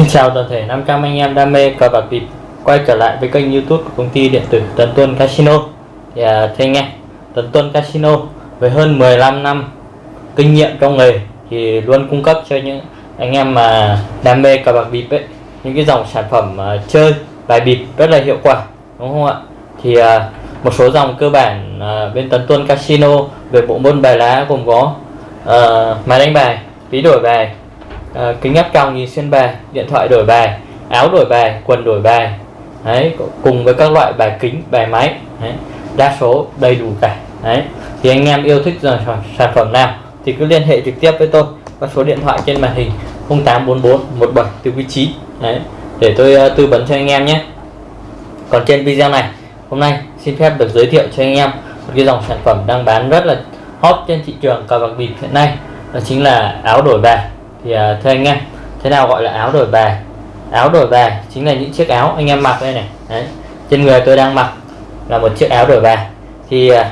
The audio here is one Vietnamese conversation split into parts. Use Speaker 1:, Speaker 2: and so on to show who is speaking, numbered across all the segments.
Speaker 1: Xin chào toàn thể 500 anh em đam mê cờ bạc bịp quay trở lại với kênh youtube của công ty điện tử Tấn Tuân Casino. Thì à, thưa anh em Tấn Tuân Casino với hơn 15 năm kinh nghiệm trong nghề thì luôn cung cấp cho những anh em mà đam mê cờ bạc bịp ấy những cái dòng sản phẩm uh, chơi bài bịp rất là hiệu quả đúng không ạ? Thì uh, một số dòng cơ bản uh, bên Tấn Tuân Casino về bộ môn bài lá gồm có uh, máy đánh bài ví đổi bài à, kính áp tròng nhìn xuyên bài điện thoại đổi bài áo đổi bài quần đổi bài. Đấy cùng với các loại bài kính bài máy. Đấy, đa số đầy đủ cả. Đấy thì anh em yêu thích dòng sản phẩm nào thì cứ liên hệ trực tiếp với tôi. Qua số điện thoại trên màn hình 0844 17 từ vị trí. Đấy để tôi uh, tư vấn cho anh em nhé. Còn trên video này hôm nay xin phép được giới thiệu cho anh em một cái dòng sản phẩm đang bán rất là hot trên thị trường cờ bạc bịp hiện nay. Đó chính là áo đổi bài thì uh, thưa anh em thế nào gọi là áo đổi bài áo đổi bài chính là những chiếc áo anh em mặc đây này Đấy. trên người tôi đang mặc là một chiếc áo đổi bài thì uh,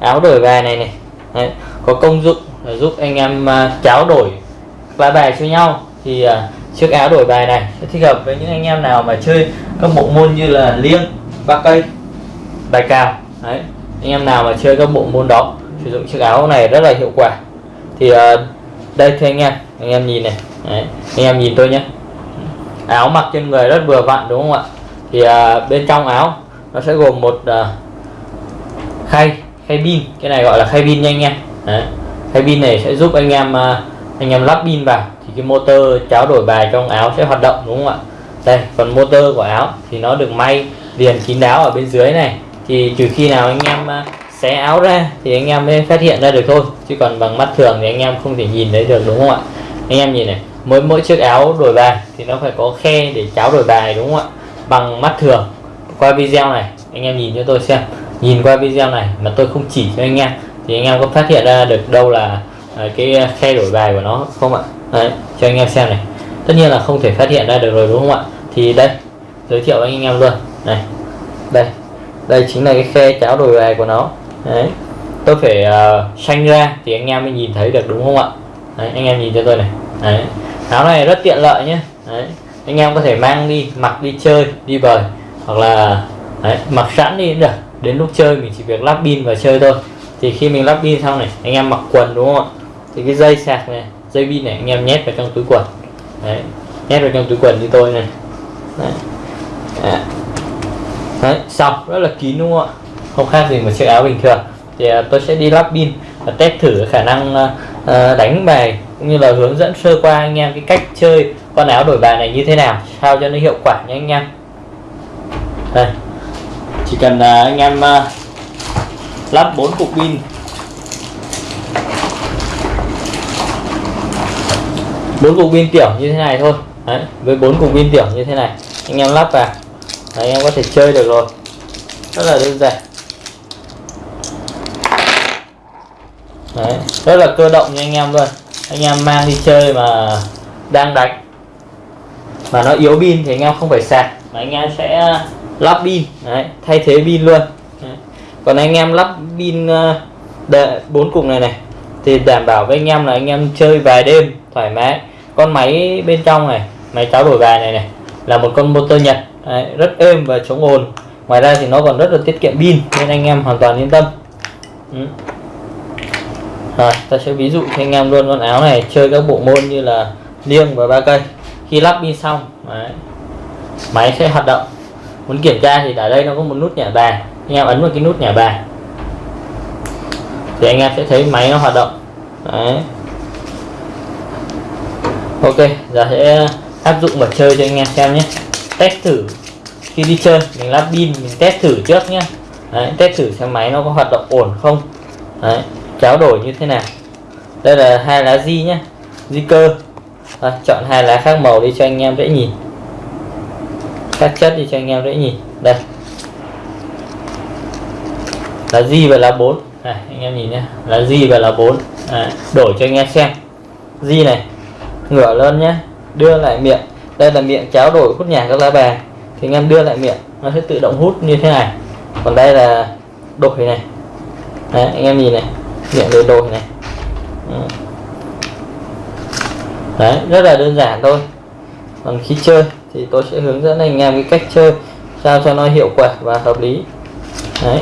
Speaker 1: áo đổi bài này này Đấy. có công dụng là giúp anh em uh, tráo đổi lá bài cho nhau thì uh, chiếc áo đổi bài này sẽ thích hợp với những anh em nào mà chơi các bộ môn như là liêng ba cây bài cào Đấy. anh em nào mà chơi các bộ môn đó sử dụng chiếc áo này rất là hiệu quả thì uh, đây thưa anh em. Anh em nhìn này. Đấy. anh em nhìn tôi nhé. Áo mặc trên người rất vừa vặn đúng không ạ? Thì à, bên trong áo nó sẽ gồm một à, khay khay pin. Cái này gọi là khay pin nha anh em. Đấy. khay pin này sẽ giúp anh em à, anh em lắp pin vào. Thì cái motor tráo đổi bài trong áo sẽ hoạt động đúng không ạ? Đây còn motor của áo thì nó được may liền kín đáo ở bên dưới này. Thì trừ khi nào anh em à, xé áo ra thì anh em mới phát hiện ra được thôi. Chứ còn bằng mắt thường thì anh em không thể nhìn thấy được đúng không ạ? Anh em nhìn này mỗi mỗi chiếc áo đổi bài thì nó phải có khe để cháo đổi bài đúng không ạ? Bằng mắt thường. Qua video này anh em nhìn cho tôi xem. Nhìn qua video này mà tôi không chỉ cho anh em thì anh em có phát hiện ra được đâu là à, cái khe đổi bài của nó không ạ? Đấy, cho anh em xem này. Tất nhiên là không thể phát hiện ra được rồi đúng không ạ? Thì đây giới thiệu với anh em luôn. Này đây. Đây chính là cái khe cháo đổi bài của nó đấy. Tôi phải ờ, uh, xanh ra thì anh em mới nhìn thấy được đúng không ạ? Đấy, anh em nhìn cho tôi này. Đấy. áo này rất tiện lợi nhé đấy. anh em có thể mang đi mặc đi chơi đi bời hoặc là đấy, mặc sẵn đi cũng được. Đến lúc chơi mình chỉ việc lắp pin và chơi thôi. Thì khi mình lắp pin xong này anh em mặc quần đúng không ạ? Thì cái dây sạc này dây pin này anh em nhét vào trong túi quần. Đấy. Nhét vào trong túi quần như tôi này. Đấy. đấy. đấy xong. Rất là kín đúng không ạ? Không khác gì một chiếc áo bình thường. Thì uh, tôi sẽ đi lắp pin và test thử khả năng uh, đánh bài cũng như là hướng dẫn sơ qua anh em cái cách chơi con áo đổi bài này như thế nào sao cho nó hiệu quả nhé anh em. Đây. Chỉ cần uh, anh em uh, lắp bốn cục pin. Bốn cục pin tiểu như thế này thôi. Đấy, với bốn cục pin tiểu như thế này. Anh em lắp vào. Đấy, anh em có thể chơi được rồi. Rất là đơn giản. Đấy, rất là cơ động nha anh em luôn anh em mang đi chơi mà đang đánh mà nó yếu pin thì anh em không phải sạc mà anh em sẽ lắp pin. Đấy, thay thế pin luôn. Đấy. còn anh em lắp pin ờ, bốn cục này này thì đảm bảo với anh em là anh em chơi vài đêm thoải mái. Con máy bên trong này máy cháo đổi bài này này là một con motor nhật. Đấy, rất êm và chống ồn. Ngoài ra thì nó còn rất là tiết kiệm pin nên anh em hoàn toàn yên tâm. Ừ. Rồi, ta sẽ ví dụ cho anh em luôn con áo này chơi các bộ môn như là liêng và ba cây. Khi lắp pin xong đấy, máy sẽ hoạt động. Muốn kiểm tra thì ở đây nó có một nút nhả bài. Anh em ấn vào cái nút nhả bài. Thì anh em sẽ thấy máy nó hoạt động. Đấy. ok giờ sẽ áp dụng và chơi cho anh em xem nhé. Test thử khi đi chơi mình lắp pin mình test thử trước nhé. Đấy, test thử xem máy nó có hoạt động ổn không. Đấy cháo đổi như thế nào? Đây là hai lá di nhé di cơ. À, chọn hai lá khác màu đi cho anh em dễ nhìn. Các chất đi cho anh em dễ nhìn. Đây. Lá di và lá 4 à, anh em nhìn nhé lá di và lá 4 à, đổi cho anh em xem. Di này ngửa lên nhé đưa lại miệng. Đây là miệng cháo đổi hút nhả các lá bè thì anh em đưa lại miệng nó sẽ tự động hút như thế này. Còn đây là đổi này. Đấy, anh em nhìn này điện để đổi này. Ừ. Đấy, rất là đơn giản thôi. Còn khi chơi thì tôi sẽ hướng dẫn anh em cái cách chơi, sao cho nó hiệu quả và hợp lý. Đấy.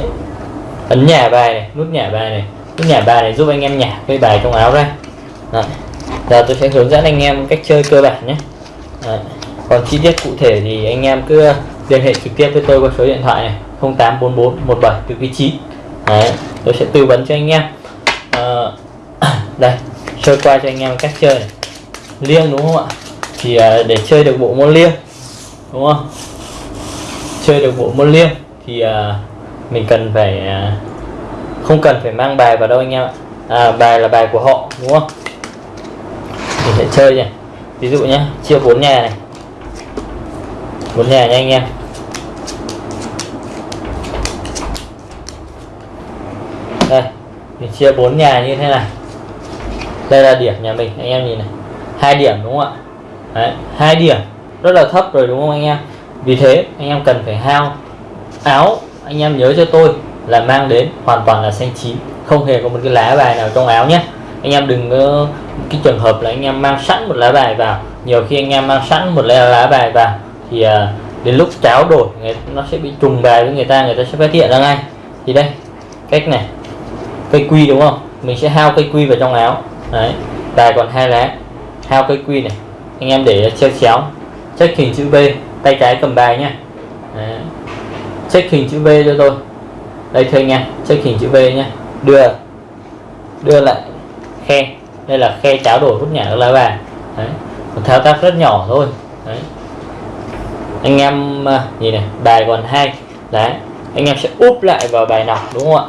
Speaker 1: Ấn nhả bài này, nút nhả bài này. Nút nhả bài này giúp anh em nhả cái bài trong áo ra. Đấy. giờ tôi sẽ hướng dẫn anh em cách chơi cơ bản nhé. Đấy. còn chi tiết cụ thể thì anh em cứ liên hệ trực tiếp với tôi qua số điện thoại này 0844 17 từ vị trí đấy. Tôi sẽ tư vấn cho anh em đây sơ qua cho anh em cách chơi này. liêng đúng không ạ? Thì à, để chơi được bộ môn liêng đúng không? Chơi được bộ môn liêng thì à, mình cần phải à, không cần phải mang bài vào đâu anh em ạ. À, bài là bài của họ đúng không? Mình sẽ chơi nhỉ ví dụ nhé chia bốn nhà này. Bốn nhà nha anh em. Đây mình chia bốn nhà như thế này đây là điểm nhà mình anh em nhìn này. Hai điểm đúng không ạ? Đấy, hai điểm. Rất là thấp rồi đúng không anh em? Vì thế anh em cần phải hao áo. Anh em nhớ cho tôi là mang đến hoàn toàn là xanh chín. Không hề có một cái lá bài nào trong áo nhé. Anh em đừng có cái trường hợp là anh em mang sẵn một lá bài vào. Nhiều khi anh em mang sẵn một lá, lá bài vào thì ờ, đến lúc cháo đổi người, nó sẽ bị trùng bài với người ta người ta sẽ phát hiện ra ngay. Thì đây cách này. Cây quy đúng không? Mình sẽ hao cây quy vào trong áo đấy, bài còn hai lá. Hao cây quy này. Anh em để treo chéo. Check hình chữ V tay trái cầm bài nhá. Đấy. check hình chữ V cho tôi. Đây thôi anh em, check hình chữ V nhá. Đưa. Đưa lại. Khe. Đây là khe cháo đổi hút nhả các lá bài. Đấy. Một thao tác rất nhỏ thôi. Đấy. Anh em à, nhìn này, bài còn hai. Lá anh em sẽ úp lại vào bài nọc đúng không ạ?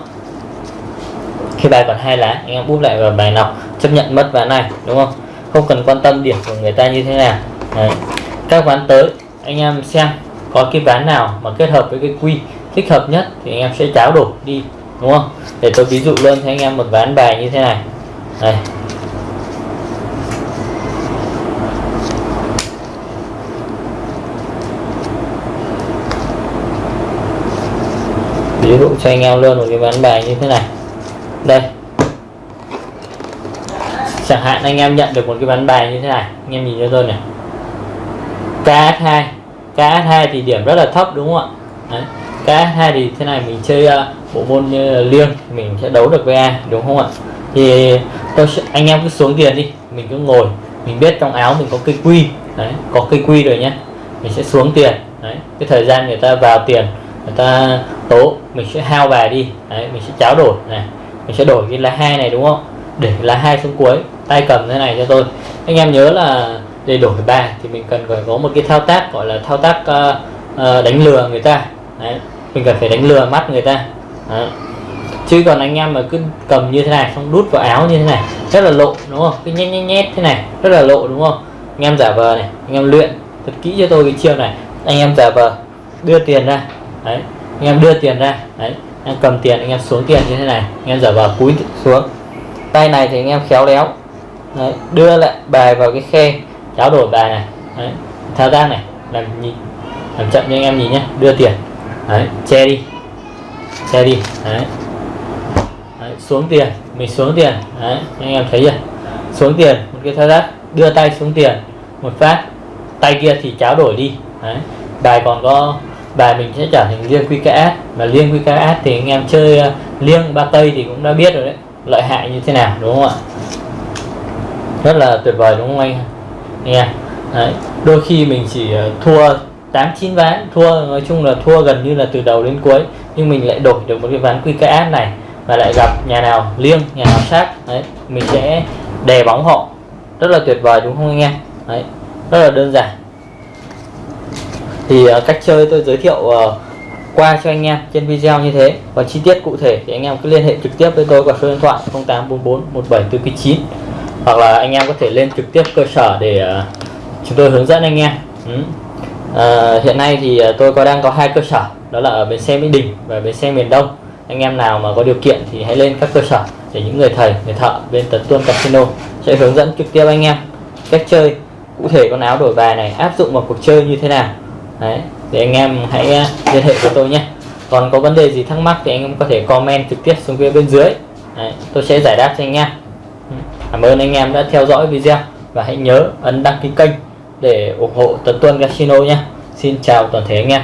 Speaker 1: Khi bài còn hai lá, anh em úp lại vào bài nọc, chấp nhận mất ván này, đúng không? Không cần quan tâm điểm của người ta như thế nào. Đấy. các ván tới, anh em xem có cái ván nào mà kết hợp với cái quy thích hợp nhất thì anh em sẽ cháo đổi đi, đúng không? Để tôi ví dụ luôn cho anh em một ván bài như thế này. Đây. Ví dụ cho anh em luôn một cái ván bài như thế này đây. Chẳng hạn anh em nhận được một cái ván bài như thế này anh em nhìn cho tôi này. KH2 KH2 thì điểm rất là thấp đúng không ạ? Đấy. KH2 thì thế này mình chơi uh, bộ môn như là liêng mình sẽ đấu được với A đúng không ạ? Thì tôi sẽ, anh em cứ xuống tiền đi mình cứ ngồi mình biết trong áo mình có cây quy. Đấy có cây quy rồi nhé mình sẽ xuống tiền. Đấy cái thời gian người ta vào tiền người ta tố mình sẽ hao bài đi. Đấy mình sẽ cháo đổi này mình sẽ đổi cái lá hai này đúng không? Để lá hai xuống cuối. Tay cầm thế này cho tôi. Anh em nhớ là để đổi bài thì mình cần phải có một cái thao tác gọi là thao tác uh, uh, đánh lừa người ta. Đấy mình cần phải đánh lừa mắt người ta. Đấy. chứ còn anh em mà cứ cầm như thế này xong đút vào áo như thế này rất là lộ đúng không? Cái nhét nhét nhét thế này rất là lộ đúng không? Anh em giả vờ này anh em luyện thật kỹ cho tôi cái chiêu này. Anh em giả vờ đưa tiền ra. Đấy anh em đưa tiền ra. Đấy em cầm tiền anh em xuống tiền như thế này. Anh em giả vờ cúi xuống. Tay này thì anh em khéo léo. Đấy, đưa lại bài vào cái khe tráo đổi bài này. Đấy, thao tác này làm nhìn làm chậm cho anh em nhìn nhé đưa tiền. Đấy, che đi che đi. Đấy. đấy xuống tiền mình xuống tiền. Đấy anh em thấy chưa? Xuống tiền một cái thao tác đưa tay xuống tiền một phát. Tay kia thì tráo đổi đi. Đấy. bài còn có bài mình sẽ trở thành liêng QKS mà liêng QKS thì anh em chơi ờ, liêng ba cây thì cũng đã biết rồi đấy, lợi hại như thế nào, đúng không ạ? Rất là tuyệt vời, đúng không anh? Nghe Đấy. đôi khi mình chỉ ờ, thua 8 9 ván, thua, nói chung là thua gần như là từ đầu đến cuối, nhưng mình lại đổi được một cái ván QKS này và lại gặp nhà nào liêng, nhà nào sát đấy, mình sẽ đè bóng họ. Rất là tuyệt vời, đúng không anh em? Đấy, rất là đơn giản thì ờ, cách chơi tôi giới thiệu ờ, qua cho anh em trên video như thế. Còn chi tiết cụ thể thì anh em cứ liên hệ trực tiếp với tôi qua số điện thoại 0844 1749 hoặc là anh em có thể lên trực tiếp cơ sở để ờ, chúng tôi hướng dẫn anh em. Ừ. à, hiện nay thì tôi có đang có hai cơ sở. Đó là ở bến xe Mỹ Đình và bến xe miền Đông. Anh em nào mà có điều kiện thì hãy lên các cơ sở để những người thầy người thợ bên Tấn Tuân Casino sẽ hướng dẫn trực tiếp anh em cách chơi. Cụ thể con áo đổi bài này áp dụng vào cuộc chơi như thế nào. Đấy, để anh em hãy à, liên hệ với tôi nhé. Còn có vấn đề gì thắc mắc thì anh em có thể comment trực tiếp xuống phía bên dưới. Đấy, tôi sẽ giải đáp cho anh em ừ, cảm ơn anh em đã theo dõi video và hãy nhớ ấn đăng ký kênh để ủng hộ Tuấn Tuân Casino nhé. Xin chào toàn thể anh em.